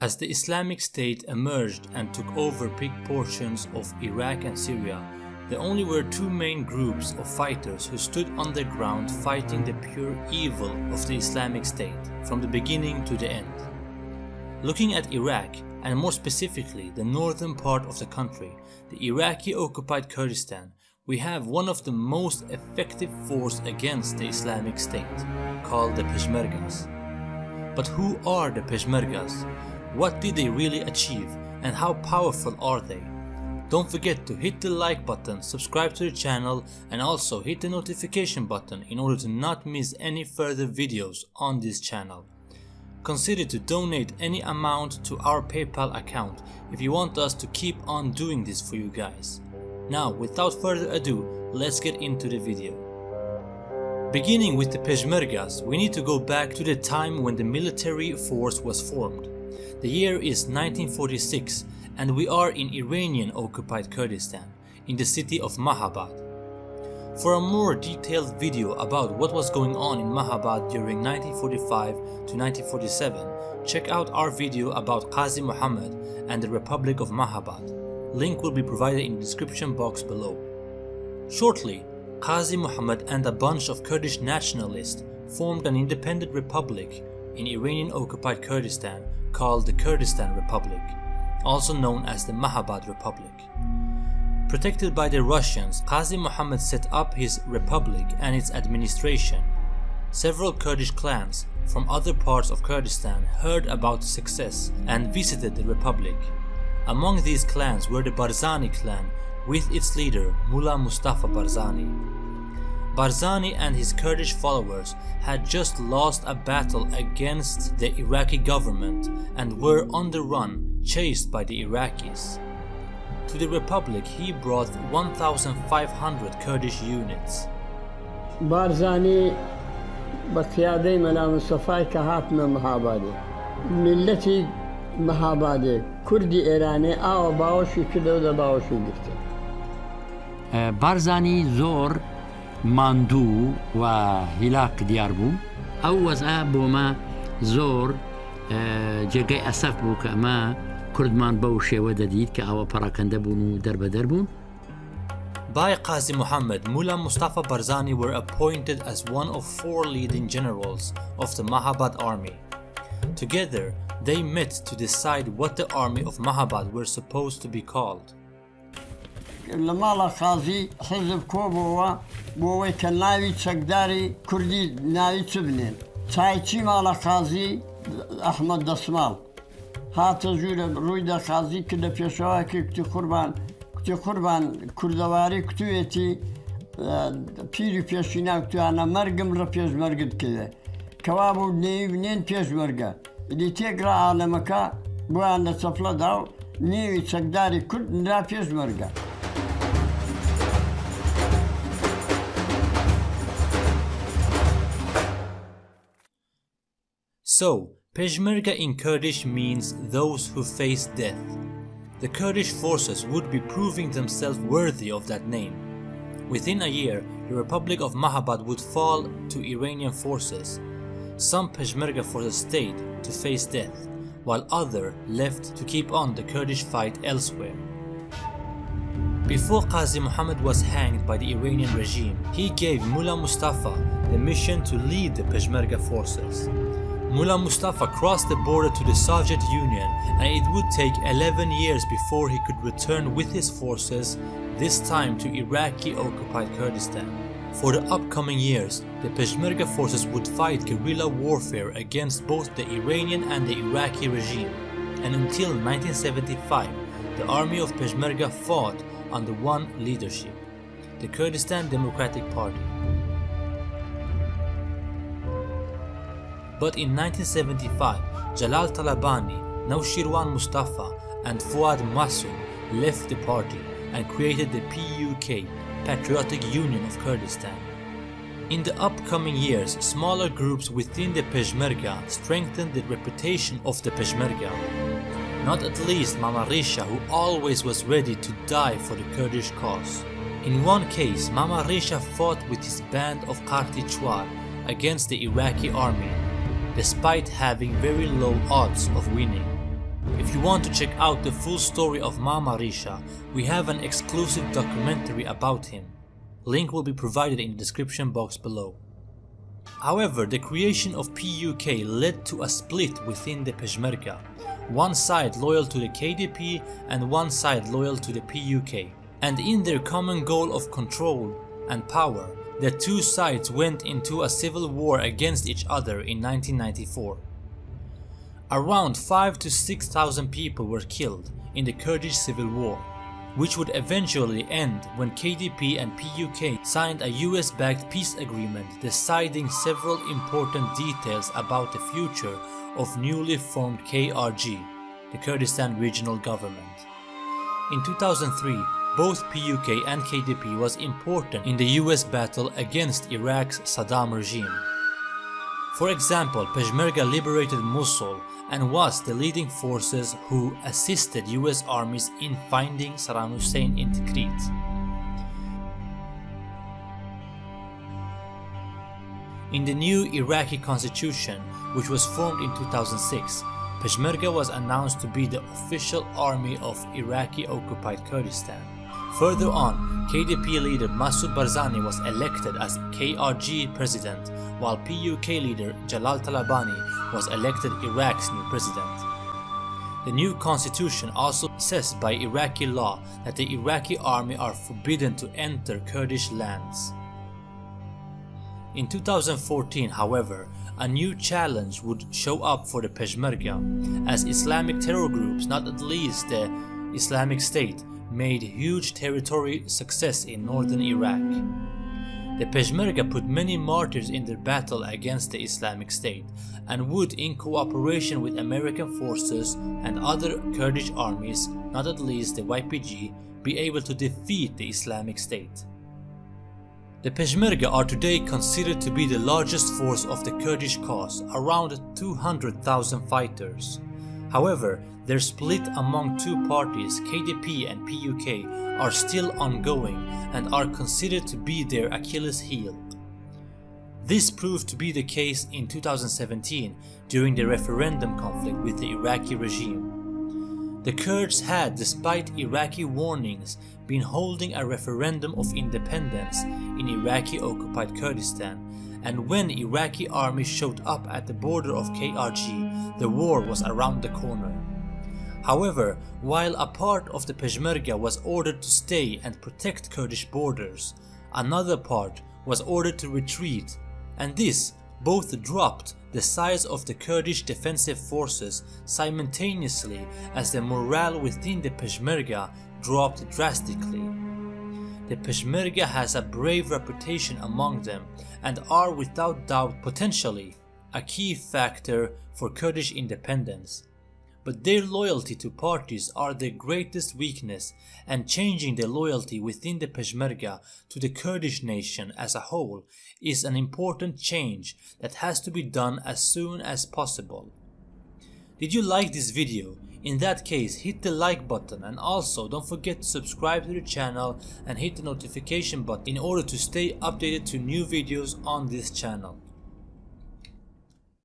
As the Islamic State emerged and took over big portions of Iraq and Syria, there only were two main groups of fighters who stood on the ground fighting the pure evil of the Islamic State from the beginning to the end. Looking at Iraq, and more specifically the northern part of the country, the Iraqi occupied Kurdistan, we have one of the most effective force against the Islamic State, called the Peshmergas. But who are the Peshmergas? What did they really achieve and how powerful are they? Don't forget to hit the like button, subscribe to the channel and also hit the notification button in order to not miss any further videos on this channel. Consider to donate any amount to our PayPal account if you want us to keep on doing this for you guys. Now without further ado, let's get into the video. Beginning with the Peshmergas, we need to go back to the time when the military force was formed. The year is 1946 and we are in Iranian occupied Kurdistan, in the city of Mahabad. For a more detailed video about what was going on in Mahabad during 1945 to 1947, check out our video about Qazi Muhammad and the Republic of Mahabad. Link will be provided in the description box below. Shortly, Qazi Muhammad and a bunch of Kurdish nationalists formed an independent republic in Iranian occupied Kurdistan called the Kurdistan Republic, also known as the Mahabad Republic. Protected by the Russians, Qazi Muhammad set up his republic and its administration. Several Kurdish clans from other parts of Kurdistan heard about the success and visited the republic. Among these clans were the Barzani clan with its leader Mullah Mustafa Barzani. Barzani and his Kurdish followers had just lost a battle against the Iraqi government and were on the run, chased by the Iraqis. To the republic he brought 1,500 Kurdish units. بارزاني بقيادي منا مصطفى كهاتنا مهابادي ملتي مهابادي كردي إيراني آو باوشي كدو دا باوشي گرتي بارزانی زۆر ماندوو و هیلاک دیار بوو ئەو وەزە بۆمە زۆر جێگەی ئەسەف بوو کە ئەمە کوردمان بەو شێوە دەدیت کە ئەوە پەڕەکەندە بوون و دەربەدەر بوون By Qazi Muhammad, Mullah Mustafa Barzani were appointed as one of four leading generals of the Mahabad army. Together, they met to decide what the army of Mahabad were supposed to be called. لەماڵە خازی حزب کۆ بۆەوە بۆەوەی کە ناوی چەکداری کوردی ناوی چ بنێن. چایچی ماڵە خازی ئەحمد دەسماڵ. هاتە ژوورە ڕوویدا خازی کە لە پێشەوەکی کوتی قوربان کوتی قوربان کوردەواری کوتوێتی پیری پێشی ناوتوانە مەرگم ڕە پێشمەرگت کردێ کەوا بوو نێوی بنێن پێشمەرگە دی تێگرا عالەمەکە بۆیان لە چەپلەدا و نێوی چەکداری کورد نرا پێشمەرگە So, Peshmerga in Kurdish means those who face death. The Kurdish forces would be proving themselves worthy of that name. Within a year, the Republic of Mahabad would fall to Iranian forces. Some Peshmerga forces stayed to face death, while others left to keep on the Kurdish fight elsewhere. Before Qazi Muhammad was hanged by the Iranian regime, he gave Mullah Mustafa the mission to lead the Peshmerga forces. Mullah Mustafa crossed the border to the Soviet Union and it would take 11 years before he could return with his forces, this time to Iraqi occupied Kurdistan. For the upcoming years, the Peshmerga forces would fight guerrilla warfare against both the Iranian and the Iraqi regime, and until 1975, the army of Peshmerga fought under one leadership, the Kurdistan Democratic Party. But in 1975, Jalal Talabani, Naushirwan Mustafa and Fuad Masum left the party and created the PUK, Patriotic Union of Kurdistan. In the upcoming years, smaller groups within the Peshmerga strengthened the reputation of the Peshmerga. Not at least Mama Risha who always was ready to die for the Kurdish cause. In one case, Mama Risha fought with his band of Qarti Chwar against the Iraqi army despite having very low odds of winning. If you want to check out the full story of Mama Risha, we have an exclusive documentary about him. Link will be provided in the description box below. However, the creation of PUK led to a split within the Peshmerga, one side loyal to the KDP and one side loyal to the PUK. And in their common goal of control and power, the two sides went into a civil war against each other in 1994. Around 5 to 6,000 people were killed in the Kurdish civil war, which would eventually end when KDP and PUK signed a US-backed peace agreement deciding several important details about the future of newly formed KRG, the Kurdistan Regional Government. In 2003, both PUK and KDP was important in the US battle against Iraq's Saddam regime. For example, Peshmerga liberated Mosul and was the leading forces who assisted US armies in finding Saddam Hussein in Tikrit. In the new Iraqi constitution, which was formed in 2006, Peshmerga was announced to be the official army of Iraqi occupied Kurdistan. Further on, KDP leader Masoud Barzani was elected as KRG president, while PUK leader Jalal Talabani was elected Iraq's new president. The new constitution also says by Iraqi law that the Iraqi army are forbidden to enter Kurdish lands. In 2014, however, a new challenge would show up for the Peshmerga, as Islamic terror groups, not at least the Islamic State, made huge territory success in northern Iraq. The Peshmerga put many martyrs in their battle against the Islamic State and would in cooperation with American forces and other Kurdish armies, not at least the YPG, be able to defeat the Islamic State. The Peshmerga are today considered to be the largest force of the Kurdish cause, around 200,000 fighters. However, their split among two parties, KDP and PUK, are still ongoing and are considered to be their Achilles heel. This proved to be the case in 2017 during the referendum conflict with the Iraqi regime. The Kurds had, despite Iraqi warnings, been holding a referendum of independence in Iraqi occupied Kurdistan and when Iraqi army showed up at the border of KRG, the war was around the corner. However, while a part of the Peshmerga was ordered to stay and protect Kurdish borders, another part was ordered to retreat, and this both dropped the size of the Kurdish defensive forces simultaneously as the morale within the Peshmerga dropped drastically. The Peshmerga has a brave reputation among them and are without doubt potentially a key factor for Kurdish independence. But their loyalty to parties are their greatest weakness and changing the loyalty within the Peshmerga to the Kurdish nation as a whole is an important change that has to be done as soon as possible. Did you like this video? In that case, hit the like button and also don't forget to subscribe to the channel and hit the notification button in order to stay updated to new videos on this channel.